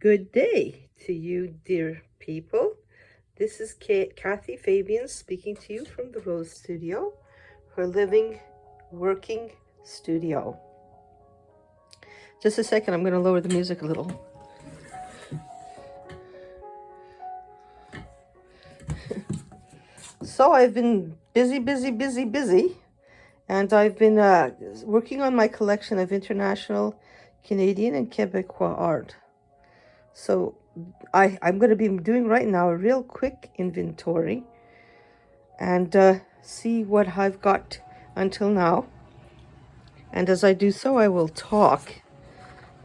Good day to you, dear people. This is Kathy Fabian speaking to you from the Rose Studio, her living, working studio. Just a second, I'm going to lower the music a little. so I've been busy, busy, busy, busy, and I've been uh, working on my collection of international, Canadian, and Quebecois art. So I, I'm going to be doing right now a real quick inventory and uh, see what I've got until now. And as I do so, I will talk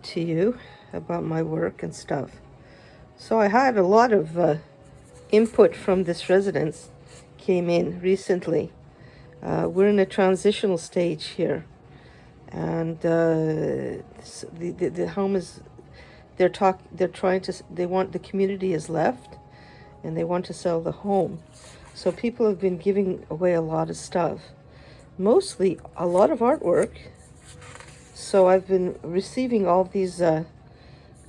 to you about my work and stuff. So I had a lot of uh, input from this residence came in recently. Uh, we're in a transitional stage here. And uh, the, the, the home is they're talk they're trying to they want the community is left and they want to sell the home. So people have been giving away a lot of stuff mostly a lot of artwork. So i've been receiving all these uh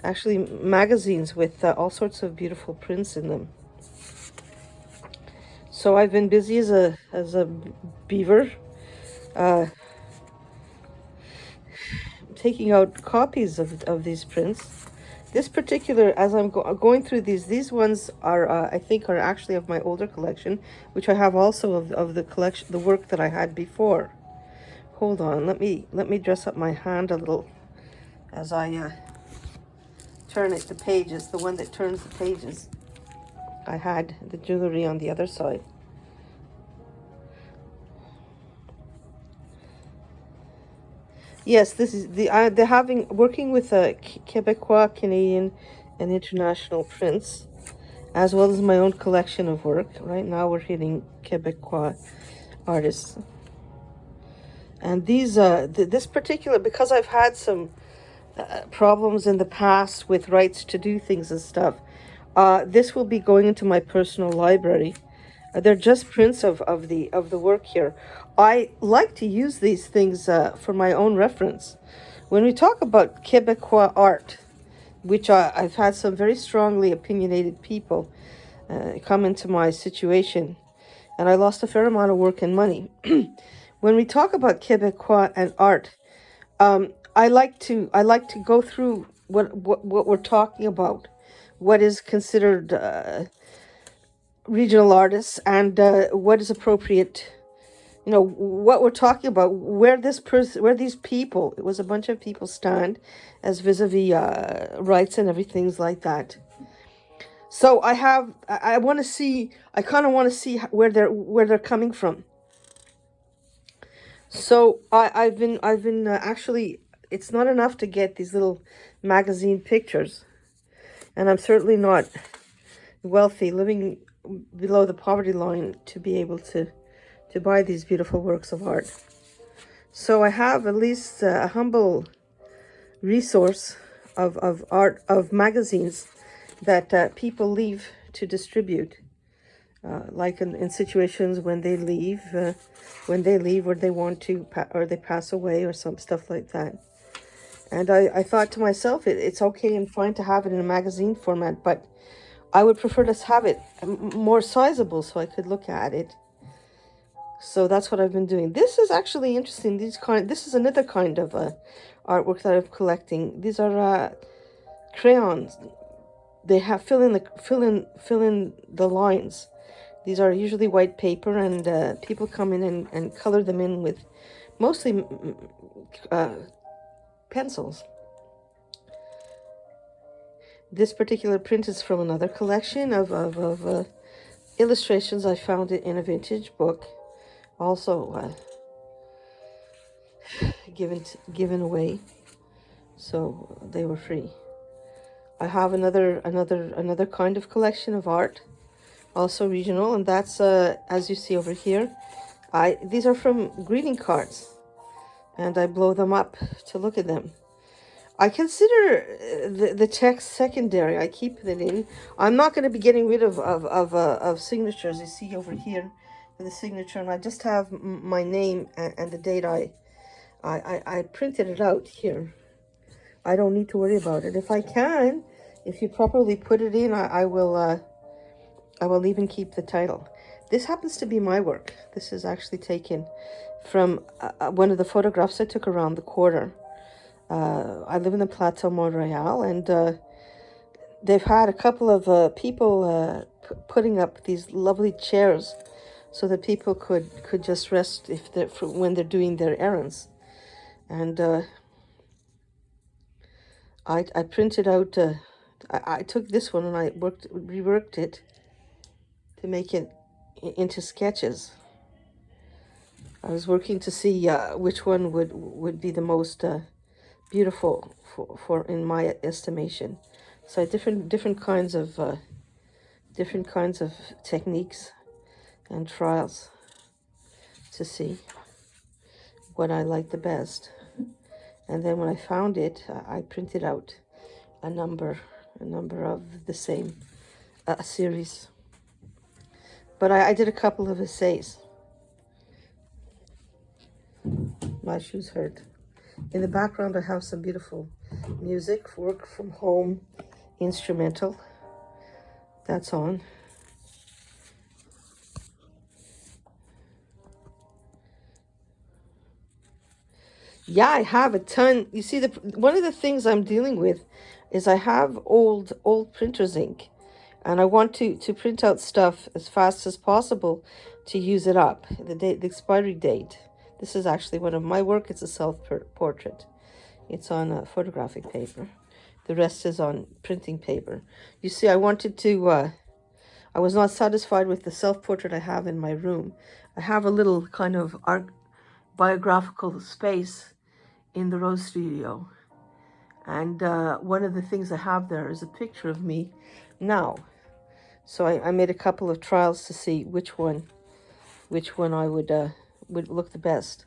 actually magazines with uh, all sorts of beautiful prints in them. So i've been busy as a as a beaver uh taking out copies of, of these prints this particular, as I'm go going through these, these ones are, uh, I think, are actually of my older collection, which I have also of, of the collection, the work that I had before. Hold on, let me let me dress up my hand a little as I uh, turn it the pages, the one that turns the pages. I had the jewelry on the other side. Yes, this is the uh, they're having working with a Quebecois, Canadian, and international prints, as well as my own collection of work. Right now, we're hitting Quebecois artists, and these uh th this particular because I've had some uh, problems in the past with rights to do things and stuff. Uh, this will be going into my personal library they're just prints of, of the of the work here. I like to use these things uh, for my own reference. When we talk about Quebecois art, which I, I've had some very strongly opinionated people uh, come into my situation, and I lost a fair amount of work and money. when we talk about Quebecois and art, um, I like to I like to go through what what, what we're talking about, what is considered uh, regional artists and uh, what is appropriate you know what we're talking about where this person where these people it was a bunch of people stand as vis-a-vis -vis, uh, rights and everything's like that. So i have i, I want to see i kind of want to see where they're where they're coming from. So i i've been i've been uh, actually it's not enough to get these little magazine pictures. And i'm certainly not wealthy living below the poverty line to be able to to buy these beautiful works of art. So i have at least a humble resource of, of art of magazines that uh, people leave to distribute. Uh, like in, in situations when they leave uh, when they leave or they want to or they pass away or some stuff like that. And I, I thought to myself it, it's okay and fine to have it in a magazine format but I would prefer to have it more sizable so I could look at it. So that's what I've been doing. This is actually interesting. These kind, this is another kind of uh, artwork that I'm collecting. These are uh, crayons. They have fill in the fill in fill in the lines. These are usually white paper, and uh, people come in and, and color them in with mostly uh, pencils. This particular print is from another collection of, of, of uh, illustrations. I found it in a vintage book. Also uh, given, given away. So they were free. I have another another another kind of collection of art, also regional, and that's uh, as you see over here. I these are from greeting cards, and I blow them up to look at them. I consider uh, the, the text secondary. I keep it in. I'm not going to be getting rid of, of, of, uh, of signatures. You see over here the signature, and I just have my name and, and the date I, I, I, I printed it out here. I don't need to worry about it. If I can, If you properly put it in, I, I will uh, I will even keep the title. This happens to be my work. This is actually taken from uh, uh one of the photographs I took around the quarter. Uh, I live in the Plateau Montreal, and uh, they've had a couple of uh, people uh, putting up these lovely chairs so that people could could just rest if they're when they're doing their errands. And uh, I, I printed out uh, I, I took this one and I worked reworked it to make it into sketches. I was working to see which one would would be the most beautiful for, for in my estimation so different different kinds of uh, different kinds of techniques and trials to see what I like the best. And then when I found it, I printed out a number, a number of the same uh, series. But I, I did a couple of essays. My shoes hurt. In the background, I have some beautiful music, work from home, instrumental. That's on. Yeah, I have a ton. You see, the one of the things I'm dealing with is I have old old printer's ink, and I want to to print out stuff as fast as possible to use it up. The date, the expiry date. This is actually one of my work. It's a self-portrait. It's on a photographic paper. The rest is on printing paper. You see, I wanted to. Uh, I was not satisfied with the self-portrait I have in my room. I have a little kind of art biographical space in the Rose Studio. And uh, one of the things I have there is a picture of me now. So I, I made a couple of trials to see which one, which one I would uh, would look the best.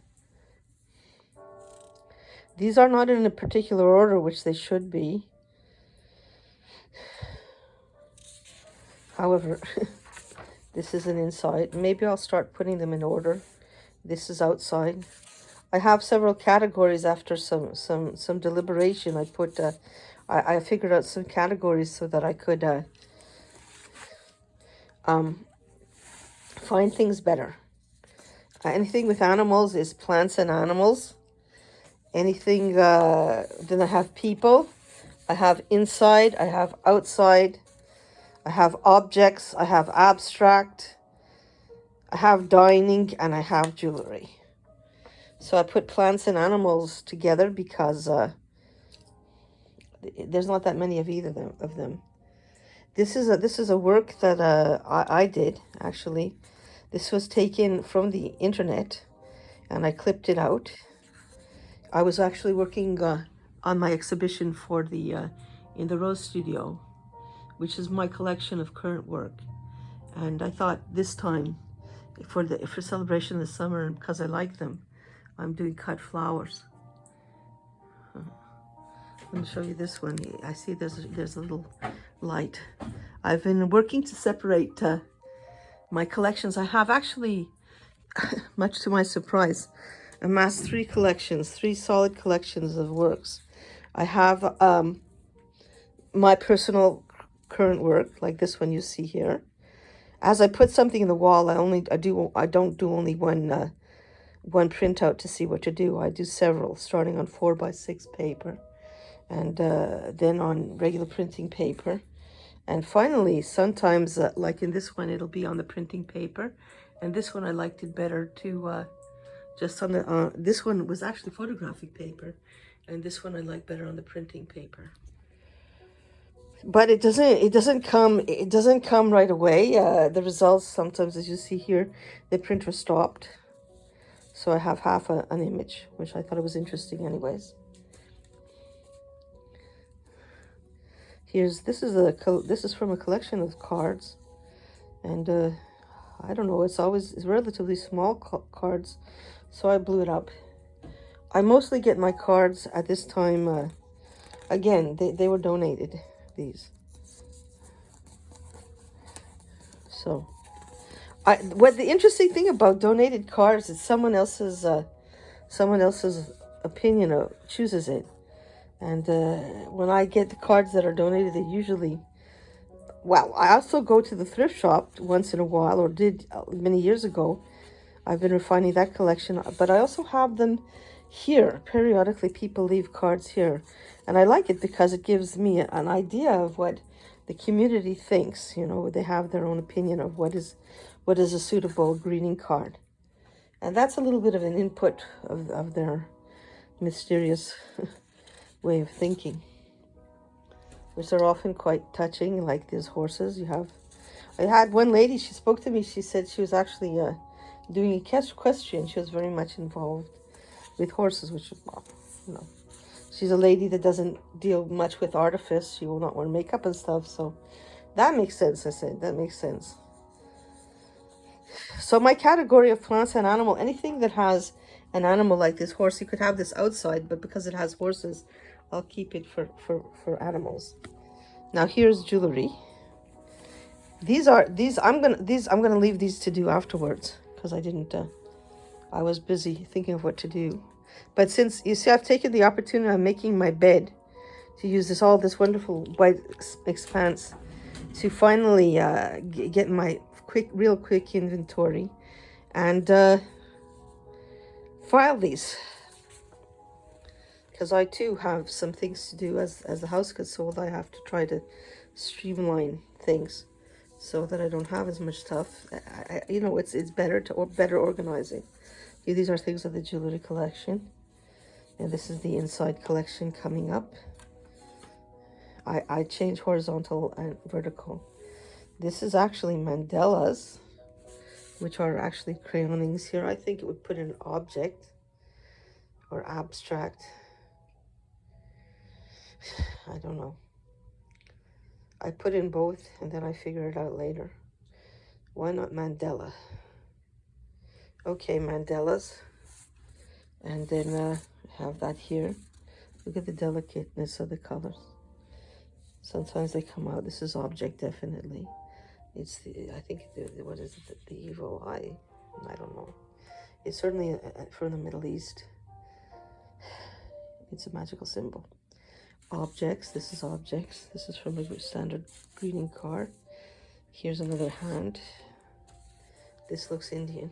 These are not in a particular order, which they should be. However, this is an inside. Maybe I'll start putting them in order. This is outside. I have several categories after some some some deliberation. I put uh, I, I figured out some categories so that I could uh, um, find things better. Anything with animals is plants and animals. Anything, uh, then I have people. I have inside, I have outside. I have objects, I have abstract. I have dining and I have jewelry. So I put plants and animals together because uh, there's not that many of either. Of them. This is a this is a work that uh, I, I did actually. This was taken from the internet, and I clipped it out. I was actually working uh, on my exhibition for the uh, in the Rose Studio, which is my collection of current work, and I thought this time for the for celebration the summer because I like them I'm doing cut flowers. Let me show you this one. I see there's there's a little light. I've been working to separate uh, my collections. I have actually, much to my surprise, amassed three collections, three solid collections of works. I have um, my personal current work, like this one you see here. As I put something in the wall, I only I do I don't do only one uh, one printout to see what to do. I do several, starting on 4 by 6 paper, and uh, then on regular printing paper. And finally, sometimes, uh, like in this one, it'll be on the printing paper. And this one, I liked it better to uh, just on the, uh, this one was actually photographic paper. And this one I like better on the printing paper. But it doesn't, it doesn't come, it doesn't come right away. Uh, the results sometimes, as you see here, the printer stopped. So I have half a, an image, which I thought it was interesting anyways. Here's, this is a, this is from a collection of cards. And uh, I don't know, it's always it's relatively small cards. So I blew it up. I mostly get my cards at this time. Uh, again, they, they were donated, these. So I, what the interesting thing about donated cards is someone else's uh, someone else's opinion of, chooses it. And uh, when I get the cards that are donated, they usually, well, I also go to the thrift shop once in a while, or did uh, many years ago. I've been refining that collection, but I also have them here. Periodically, people leave cards here. And I like it because it gives me an idea of what the community thinks. You know, they have their own opinion of what is what is a suitable greeting card. And that's a little bit of an input of, of their mysterious way of thinking, which are often quite touching, like these horses you have. I had one lady, she spoke to me, she said she was actually uh, doing question. She was very much involved with horses, which, well, you know, she's a lady that doesn't deal much with artifice. She will not wear makeup and stuff. So that makes sense, I said. That makes sense. So my category of plants and animal, anything that has an animal like this horse, you could have this outside, but because it has horses, I'll keep it for, for, for animals. Now here's jewelry. These are, these, I'm gonna, these, I'm gonna leave these to do afterwards because I didn't, uh, I was busy thinking of what to do. But since, you see, I've taken the opportunity of making my bed to use this, all this wonderful white expanse to finally uh, get my quick, real quick inventory and uh, file these. Because I too have some things to do as, as the house gets sold. I have to try to streamline things so that I don't have as much stuff. I, I, you know, it's it's better to or better organizing. These are things of the jewelry collection. And this is the inside collection coming up. I, I change horizontal and vertical. This is actually mandalas, which are actually crayonings here. I think it would put an object or abstract. I don't know. I put in both and then I figure it out later. Why not mandala? Okay, mandalas. And then uh, have that here. Look at the delicateness of the colors. Sometimes they come out. This is object, definitely. It's the, I think, the, what is it, the, the evil eye? I don't know. It's certainly uh, a, from the Middle East. It's a magical symbol objects. This is objects. This is from a standard greeting card. Here's another hand. This looks Indian.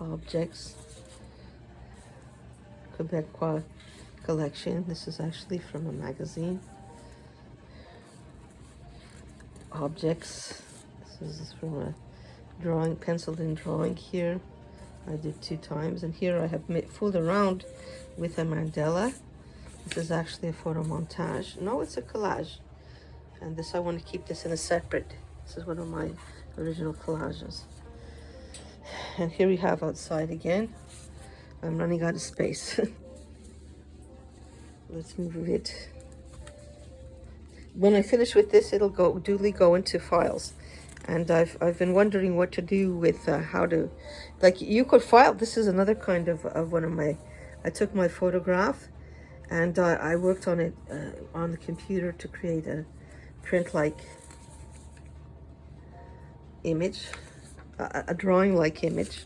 Objects. Quebecois collection. This is actually from a magazine. Objects. This is from a drawing, penciled in drawing here. I did two times. And here I have made fooled around with a mandala this is actually a photo montage. No, it's a collage. And this, I want to keep this in a separate. This is one of my original collages. And here we have outside again. I'm running out of space. Let's move it. When I finish with this, it'll go duly go into files. And I've, I've been wondering what to do with uh, how to, like you could file, this is another kind of, of one of my, I took my photograph and I worked on it uh, on the computer to create a print-like image, a, a drawing-like image.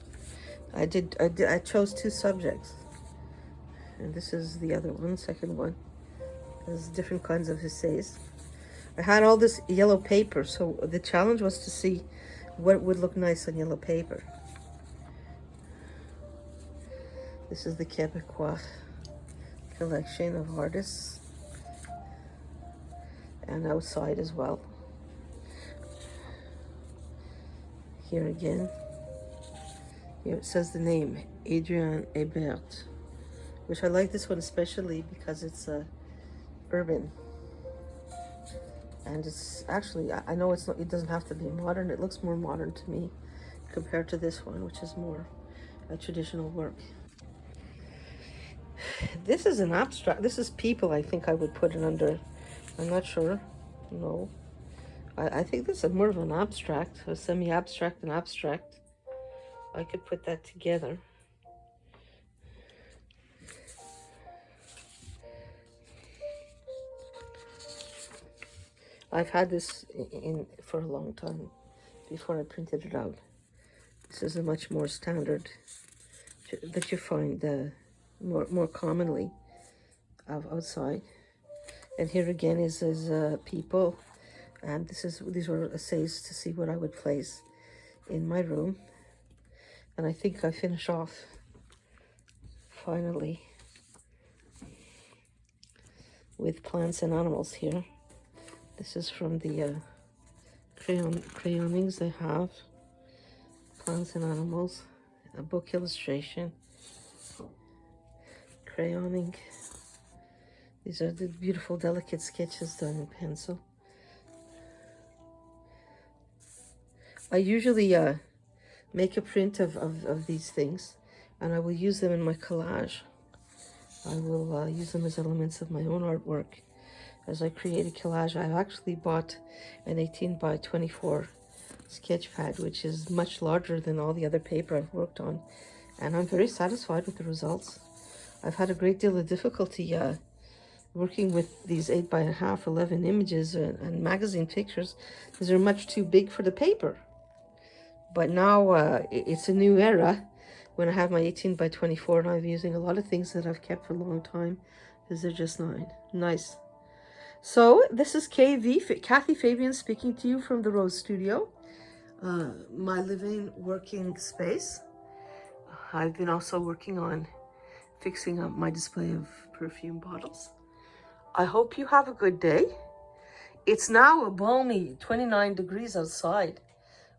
I did, I did, I chose two subjects, and this is the other one, second one. There's different kinds of essays. I had all this yellow paper, so the challenge was to see what would look nice on yellow paper. This is the Quebecois collection of artists and outside as well. Here again, here it says the name, Adrien Hébert, which I like this one especially because it's uh, urban. And it's actually, I know it's not, it doesn't have to be modern. It looks more modern to me compared to this one, which is more a traditional work. This is an abstract. This is people I think I would put it under. I'm not sure. No. I, I think this is more of an abstract, a semi-abstract and abstract. I could put that together. I've had this in, for a long time before I printed it out. This is a much more standard that you find uh, more, more commonly. of outside. And here again is is uh, people, and this is these were essays to see what I would place in my room. And I think I finish off finally with plants and animals here. This is from the uh, crayon crayonings they have. Plants and animals, a book illustration, crayoning. These are the beautiful, delicate sketches done in pencil. I usually uh, make a print of, of, of these things and I will use them in my collage. I will uh, use them as elements of my own artwork. As I create a collage, I've actually bought an 18 by 24 sketch pad, which is much larger than all the other paper I've worked on. And I'm very satisfied with the results. I've had a great deal of difficulty uh, working with these 8 by a half 11 images and, and magazine pictures because they're much too big for the paper. But now uh, it's a new era when I have my 18 by 24 and I'm using a lot of things that I've kept for a long time because they're just not nice. So this is KV, Kathy Fabian speaking to you from the Rose Studio, uh, my living working space. I've been also working on fixing up my display of perfume bottles. I hope you have a good day. It's now a balmy 29 degrees outside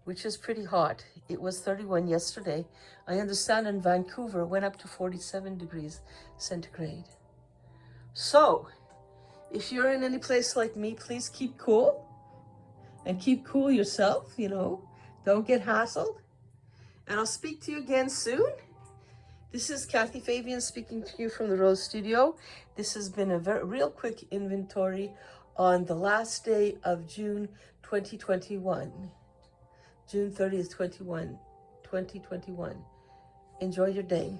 which is pretty hot. It was 31 yesterday. I understand in Vancouver went up to 47 degrees centigrade. So, if you're in any place like me, please keep cool and keep cool yourself, you know, don't get hassled. And I'll speak to you again soon. This is Kathy Fabian speaking to you from the Rose Studio. This has been a very real quick inventory on the last day of June 2021. June 30th, 21, 2021. Enjoy your day.